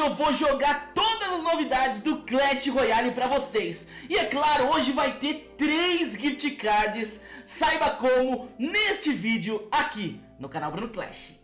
eu vou jogar todas as novidades do Clash Royale pra vocês. E é claro, hoje vai ter três gift cards. Saiba como neste vídeo aqui no canal Bruno Clash.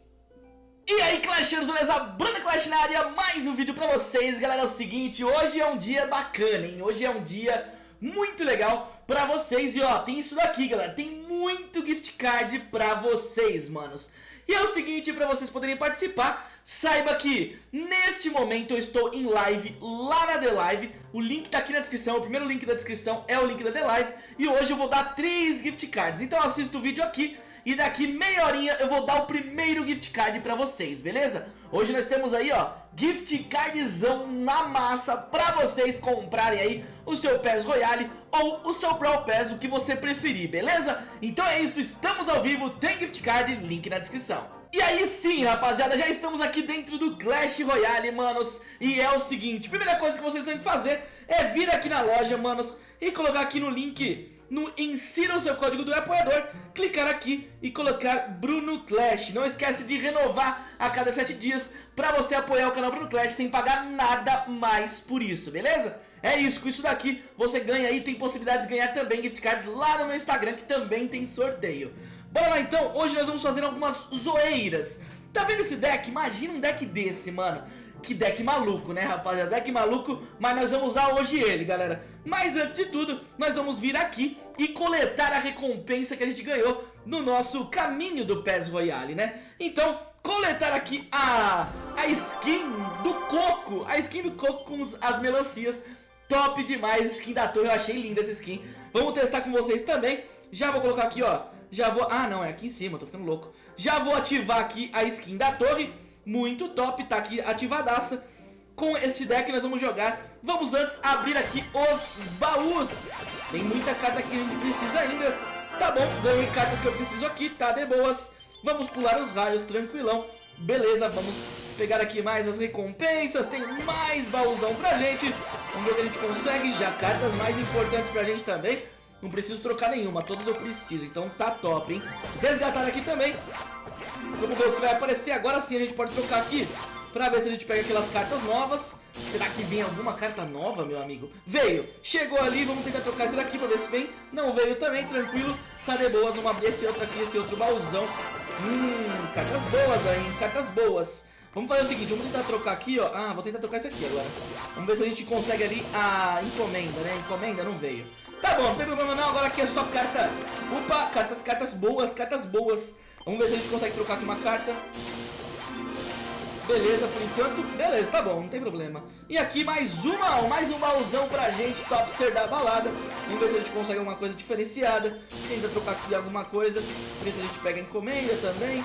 E aí Clashers, beleza? Bruno Clash na área, mais um vídeo pra vocês. Galera, é o seguinte, hoje é um dia bacana, hein? Hoje é um dia muito legal pra vocês. E ó, tem isso daqui galera, tem muito gift card pra vocês, manos. E é o seguinte, pra vocês poderem participar Saiba que neste momento eu estou em live lá na The Live O link tá aqui na descrição, o primeiro link da descrição é o link da The Live E hoje eu vou dar três gift cards Então assista o vídeo aqui e daqui meia horinha eu vou dar o primeiro gift card pra vocês, beleza? Hoje nós temos aí, ó, gift cardzão na massa pra vocês comprarem aí o seu PES Royale ou o seu Brawl Pass, o que você preferir, beleza? Então é isso, estamos ao vivo, tem gift card, link na descrição e aí sim, rapaziada, já estamos aqui dentro do Clash Royale, manos. E é o seguinte, primeira coisa que vocês têm que fazer é vir aqui na loja, manos E colocar aqui no link, no insira o seu código do apoiador Clicar aqui e colocar Bruno Clash. Não esquece de renovar a cada 7 dias pra você apoiar o canal Bruno Clash Sem pagar nada mais por isso, beleza? É isso, com isso daqui você ganha aí, tem possibilidade de ganhar também gift cards lá no meu Instagram que também tem sorteio Bora lá então, hoje nós vamos fazer algumas zoeiras. Tá vendo esse deck? Imagina um deck desse, mano. Que deck maluco, né, rapaziada? Deck maluco, mas nós vamos usar hoje ele, galera. Mas antes de tudo, nós vamos vir aqui e coletar a recompensa que a gente ganhou no nosso caminho do PES Royale, né? Então, coletar aqui a, a skin do Coco A skin do Coco com as melancias. Top demais, skin da torre, eu achei linda essa skin. Vamos testar com vocês também. Já vou colocar aqui, ó já vou... Ah, não, é aqui em cima, tô ficando louco. Já vou ativar aqui a skin da torre. Muito top, tá aqui ativadaça. Com esse deck nós vamos jogar. Vamos antes abrir aqui os baús. Tem muita carta que a gente precisa ainda. Tá bom, ganhei cartas que eu preciso aqui, tá de boas. Vamos pular os raios, tranquilão. Beleza, vamos pegar aqui mais as recompensas. Tem mais baúzão pra gente. Vamos ver o que a gente consegue. Já cartas mais importantes pra gente também. Não preciso trocar nenhuma, todas eu preciso, então tá top, hein? Resgatar aqui também. Vamos ver o que vai aparecer. Agora sim a gente pode trocar aqui pra ver se a gente pega aquelas cartas novas. Será que vem alguma carta nova, meu amigo? Veio! Chegou ali, vamos tentar trocar esse daqui pra ver se vem. Não veio também, tranquilo. Tá de boas, vamos abrir esse outro aqui, esse outro baúzão. Hum, cartas boas aí, hein? Cartas boas. Vamos fazer o seguinte, vamos tentar trocar aqui, ó. Ah, vou tentar trocar esse aqui agora. Vamos ver se a gente consegue ali a encomenda, né? Encomenda não veio. Tá bom, não tem problema não, agora aqui é só carta. Opa, cartas, cartas boas, cartas boas. Vamos ver se a gente consegue trocar aqui uma carta. Beleza, por enquanto, beleza, tá bom, não tem problema. E aqui mais uma, mais um baúzão pra gente, topster da balada. Vamos ver se a gente consegue alguma coisa diferenciada. Tenta trocar aqui alguma coisa Ver se a gente pega encomenda também.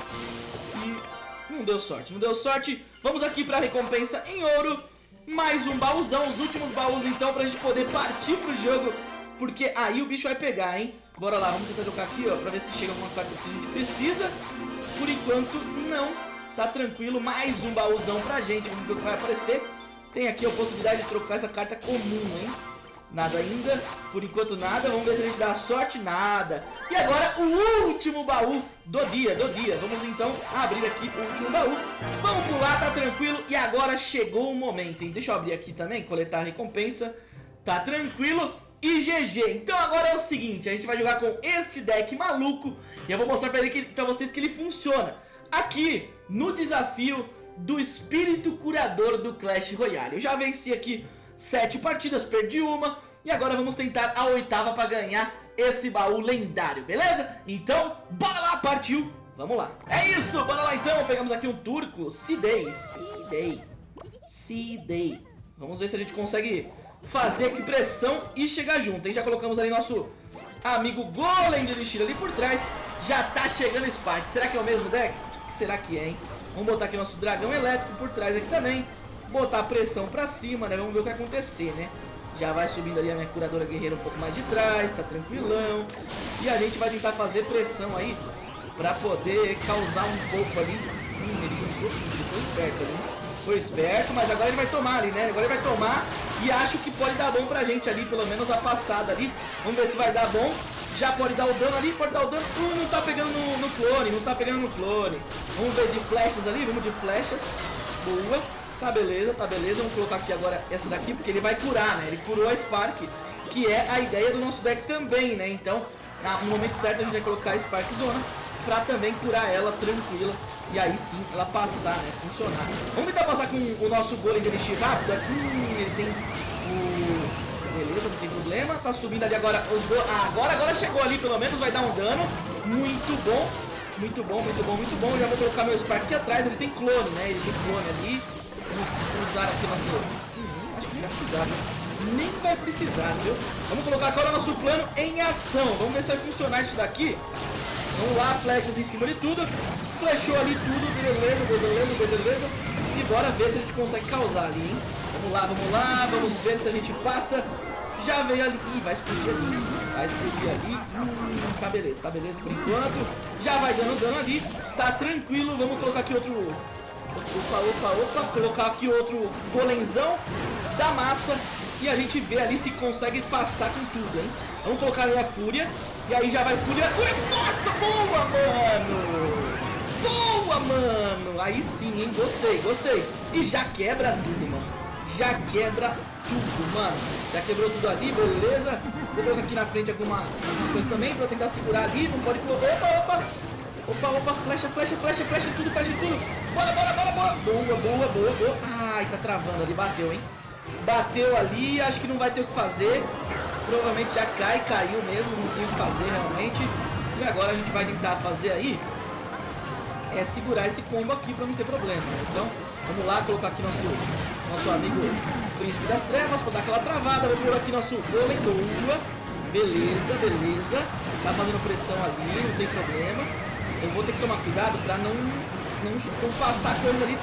E não deu sorte, não deu sorte. Vamos aqui pra recompensa em ouro. Mais um baúzão, os últimos baús então pra gente poder partir pro jogo porque aí o bicho vai pegar, hein? Bora lá, vamos tentar jogar aqui, ó, pra ver se chega alguma carta que a gente precisa. Por enquanto, não. Tá tranquilo, mais um baúzão pra gente, vamos ver o que vai aparecer. Tem aqui a possibilidade de trocar essa carta comum, hein? Nada ainda, por enquanto nada, vamos ver se a gente dá sorte, nada. E agora o último baú do dia, do dia. Vamos então abrir aqui o último baú. Vamos pular, tá tranquilo. E agora chegou o momento, hein? Deixa eu abrir aqui também, coletar a recompensa. Tá tranquilo e GG. Então agora é o seguinte, a gente vai jogar com este deck maluco e eu vou mostrar pra, que, pra vocês que ele funciona. Aqui, no desafio do Espírito Curador do Clash Royale. Eu já venci aqui sete partidas, perdi uma e agora vamos tentar a oitava pra ganhar esse baú lendário, beleza? Então, bora lá, partiu! Vamos lá. É isso, bora lá então. Pegamos aqui um turco, Sidei, Sidei, Sidei. Vamos ver se a gente consegue fazer aqui pressão e chegar junto, hein? Já colocamos ali nosso amigo Golem de Elixir ali por trás. Já tá chegando o Spark. Será que é o mesmo deck? O que será que é, hein? Vamos botar aqui nosso dragão elétrico por trás aqui também. Botar a pressão pra cima, né? Vamos ver o que vai acontecer, né? Já vai subindo ali a minha curadora guerreira um pouco mais de trás, tá tranquilão. E a gente vai tentar fazer pressão aí pra poder causar um pouco ali. Hum, ele foi esperto ali. Foi esperto, mas agora ele vai tomar ali, né? Agora ele vai tomar e acho que pode dar bom pra gente ali, pelo menos a passada ali. Vamos ver se vai dar bom. Já pode dar o dano ali, pode dar o dano. Uh, não tá pegando no, no clone, não tá pegando no clone. Vamos ver de flechas ali, vamos de flechas. Boa. Tá beleza, tá beleza. Vamos colocar aqui agora essa daqui, porque ele vai curar, né? Ele curou a Spark, que é a ideia do nosso deck também, né? Então, no momento certo a gente vai colocar a Spark Zona pra também curar ela tranquila. E aí sim, ela passar, né? Funcionar. Vamos tentar passar com o nosso golem de elixir rápido. Aqui, hum, ele tem o... Beleza, não tem problema. Tá subindo ali agora os go... Ah, agora, agora chegou ali, pelo menos vai dar um dano. Muito bom. Muito bom, muito bom, muito bom. Já vou colocar meu Spark aqui atrás. Ele tem clone, né? Ele tem clone ali. Vamos usar aqui nosso... Hum, acho que nem vai precisar, Nem vai precisar, viu? Vamos colocar agora nosso plano em ação. Vamos ver se vai funcionar isso daqui. Vamos lá, flechas em cima de tudo. Flechou ali tudo, beleza, beleza, beleza. E bora ver se a gente consegue causar ali, hein? Vamos lá, vamos lá, vamos ver se a gente passa. Já veio ali. Ih, vai explodir ali. Vai explodir ali. Hum, tá beleza, tá beleza por enquanto. Já vai dando dano ali. Tá tranquilo. Vamos colocar aqui outro... Opa, opa, opa. Colocar aqui outro golenzão da massa. E a gente vê ali se consegue passar com tudo, hein? Vamos colocar ali a fúria. E aí já vai fúria. Nossa, boa, mano! Boa, mano! Aí sim, hein? Gostei, gostei. E já quebra tudo, mano já quebra tudo, mano. Já quebrou tudo ali, beleza. Vou colocar aqui na frente alguma, coisa também pra tentar segurar ali. Não pode... Opa, opa! Opa, opa, flecha, flecha, flecha, flecha tudo, flecha tudo. Bora, bora, bora, bora. Boa, boa, boa, boa. Ai, tá travando ali, bateu, hein. Bateu ali, acho que não vai ter o que fazer. Provavelmente já cai, caiu mesmo, não tem o que fazer realmente. E agora a gente vai tentar fazer aí é segurar esse combo aqui pra não ter problema. Né? Então, vamos lá, colocar aqui nosso nosso amigo Príncipe das Trevas para dar aquela travada. Vou pôr aqui nosso golem boa. Beleza, beleza. Tá fazendo pressão ali, não tem problema. Eu vou ter que tomar cuidado para não, não, não passar coisa ali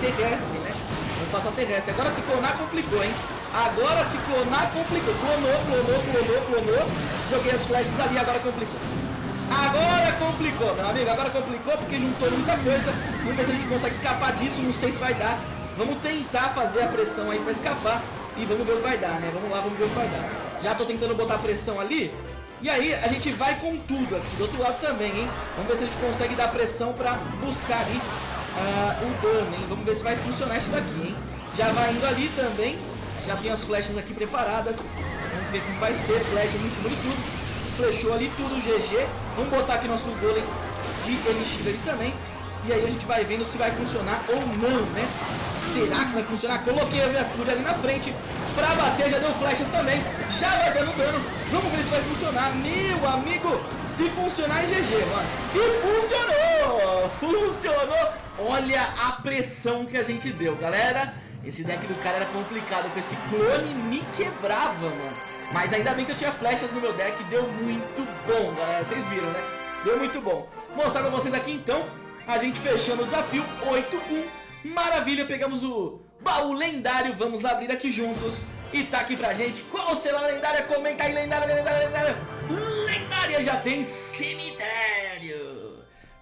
terrestre, né? Passar terrestre. Agora se clonar complicou, hein? Agora se clonar complicou. Clonou, clonou, clonou, clonou. Joguei as flashes ali, agora complicou. Agora complicou, meu amigo. Agora complicou porque juntou muita coisa. Vamos ver se a gente consegue escapar disso. Não sei se vai dar. Vamos tentar fazer a pressão aí pra escapar e vamos ver o que vai dar, né? Vamos lá, vamos ver o que vai dar. Já tô tentando botar pressão ali. E aí a gente vai com tudo aqui, do outro lado também, hein? Vamos ver se a gente consegue dar pressão pra buscar ali uh, o dano, hein? Vamos ver se vai funcionar isso daqui, hein? Já vai indo ali também. Já tem as flechas aqui preparadas. Vamos ver como vai ser. Flechas em cima de tudo. Flechou ali tudo, GG. Vamos botar aqui nosso golem de elixir ali também. E aí a gente vai vendo se vai funcionar ou não, né? Será que vai funcionar? Coloquei a minha fúria ali na frente pra bater, já deu flechas também. Já vai dando dano. Vamos ver se vai funcionar. Meu amigo, se funcionar é GG, mano. E funcionou! Funcionou! Olha a pressão que a gente deu, galera. Esse deck do cara era complicado, com esse clone me quebrava, mano. Mas ainda bem que eu tinha flechas no meu deck, deu muito bom, galera. Vocês viram, né? Deu muito bom. Vou mostrar pra vocês aqui, então, a gente fechando o desafio 8-1. Maravilha, pegamos o baú lendário, vamos abrir aqui juntos. E tá aqui pra gente, qual será a lendária? Comenta aí, lendária, lendária, lendária. Lendária já tem cemitério.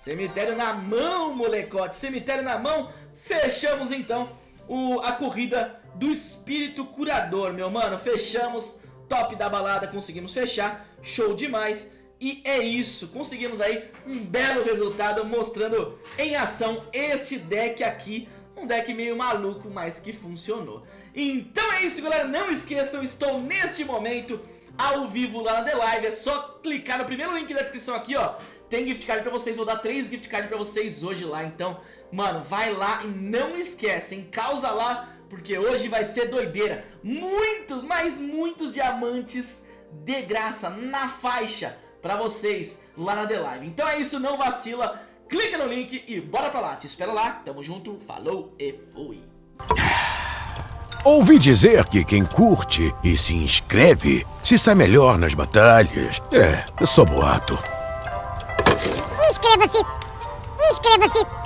Cemitério na mão, molecote, cemitério na mão. Fechamos então o, a corrida do espírito curador, meu mano. Fechamos, top da balada, conseguimos fechar, show demais. E é isso, conseguimos aí um belo resultado mostrando em ação este deck aqui um deck meio maluco, mas que funcionou. Então é isso, galera. Não esqueçam, estou neste momento ao vivo lá na The Live. É só clicar no primeiro link da descrição aqui, ó. Tem gift card pra vocês, vou dar três gift cards pra vocês hoje lá. Então, mano, vai lá e não esquece, hein? Causa lá, porque hoje vai ser doideira. Muitos, mas muitos diamantes de graça na faixa pra vocês lá na The Live. Então é isso, não vacila, clica no link e bora pra lá. Te espero lá, tamo junto, falou e fui. Ouvi dizer que quem curte e se inscreve se sai melhor nas batalhas. É, só boato. Inscreva-se! Inscreva-se!